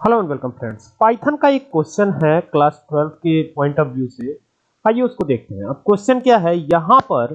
Hello and welcome friends Python का एक question है क्लास 12 के पॉइंट ऑफ़ व्यू से। आइए उसको देखते हैं। अब क्वेश्चन क्या है? यहाँ पर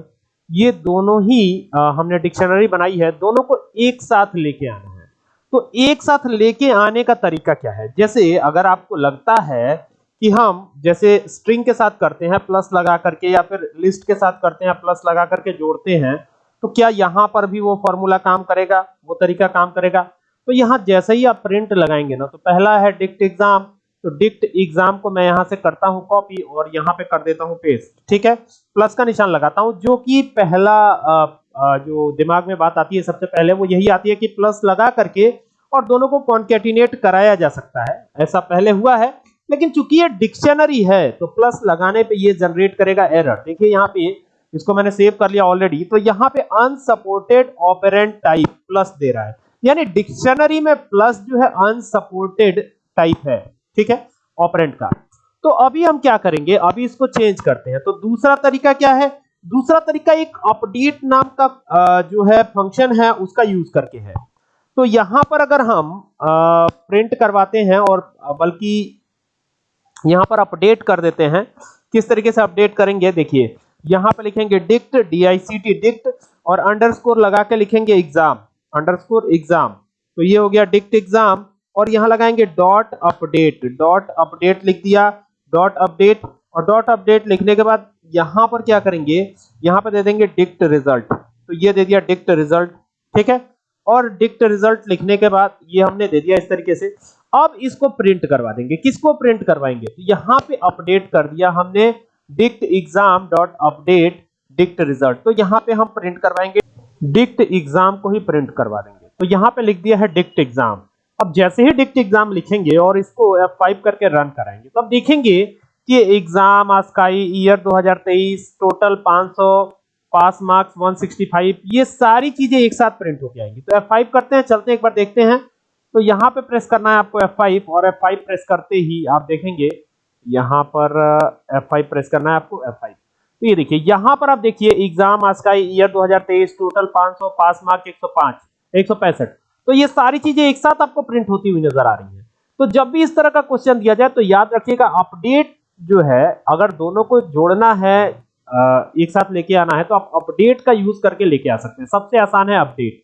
ये दोनों ही आ, हमने डिक्शनरी बनाई है। दोनों को एक साथ लेके आना है। तो एक साथ लेके आने का तरीका क्या है? जैसे अगर आपको लगता है कि हम जैसे स्ट्रिंग के साथ करते हैं प्लस लगा करके या फिर लिस्ट के साथ करते हैं प्लस लगा करके जोड़ते हैं तो क्या यहाँ पर भी वो फॉर्मूला काम करेगा? वो तरीका काम करेगा? तो यहाँ जैसे ही आप प्रिंट लगाएँगे ना तो पहला है डिक्ट एग्ज़ाम तो डिक्ट एग्ज़ाम को मैं यहाँ से करता हूँ कॉपी और यहाँ पे कर देता हूँ पेस्ट ठीक है? प्लस का निशान लगाता हूँ जो कि पहला आ, आ, जो दिमाग में बात आती है सबसे पहले वो यही आती है कि प्लस लगा करके और दोनों को कॉन्केटिनेट कराया जा सकता है ऐसा पहले हुआ है। लेकिन चूँकि ये डिक्शनरी है तो प्लस लगाने पे ये जनरेट करेगा एरर देखिए यहाँ पे इसको मैंने सेव कर लिया ऑलरेडी तो यहाँ पे अनसपोर्टेड ऑपरेंट टाइप प्लस दे रहा है। यानी डिक्शनरी में प्लस जो है अनसपोर्टेड टाइप है, ठीक है ऑपरेंट का। तो अभी हम क्या करेंगे, अभी इसको चेंज करते हैं। तो दूसरा तरीका क्या है? दूसरा तरीका एक अपडेट नाम का जो है फ़ंक्शन है, उसका यूज़ करके है। तो यहाँ पर अगर हम प्रिंट करवाते हैं और बल्कि यहाँ पर अपडेट कर देते हैं, किस तरीके से अपडेट करेंगे, देखिए, यहाँ पर लिखेंगे dict D I C T dict और अंडरस्कोर लगा के लिखेंगे एग्ज़ाम अंडरस्कोर एग्ज़ाम। तो ये हो गया डिक्ट एग्ज़ाम और यहाँ लगाएँगे डॉट अपडेट। डॉट अपडेट लिख दिया, डॉट अपडेट और डॉट अपडेट लिखने के बाद यहाँ पर क्या करेंगे? यहाँ पर दे देंगे डिक्ट रिज़ल्ट। तो ये दे दिया डिक्ट रिज़ल्ट, ठीक है? और डिक्ट रिज़ल्ट लिखने के बाद ये हमने दे दिया इस तरीके से। अब इसको प्रिंट करवा देंगे। किसको प्रिंट करवाएँगे? तो यहाँ पे अपडेट कर दिया हमने dict exam dot update, dict result. तो यहाँ पे हम प्रिंट करवाएँगे डिक्ट एग्ज़ाम को ही प्रिंट करवा देंगे। तो यहाँ पे लिख दिया है डिक्ट एग्ज़ाम। अब जैसे ही डिक्ट एग्ज़ाम लिखेंगे और इसको F5 करके रन कराएँगे तो अब देखेंगे कि एग्ज़ाम आस्काई ईयर 2023 टोटल 500 पास मार्क्स 165 ये सारी चीज़ें एक साथ प्रिंट होके आएँगी। तो F5 करते हैं, चलते हैं, एक बार देखते हैं। तो यहाँ पे प्रेस करना है आपको F5 और F5 प्रेस करते ही आप देखेंगे, यहाँ पर F5 प्रेस करना है आपको F5 तो ये देखिए, यहाँ पर आप देखिए एग्ज़ाम आज का ईयर 2023 टोटल 500 पास मार्क 105 165 तो ये सारी चीज़ें एक साथ आपको प्रिंट होती हुई नज़र आ रही है। तो जब भी इस तरह का क्वेश्चन दिया जाए तो याद रखिएगा अपडेट जो है, अगर दोनों को जोड़ना है एक साथ लेके आना है तो आप अपडेट का यूज़ करके लेके आ सकते हैं। सबसे आसान है अपडेट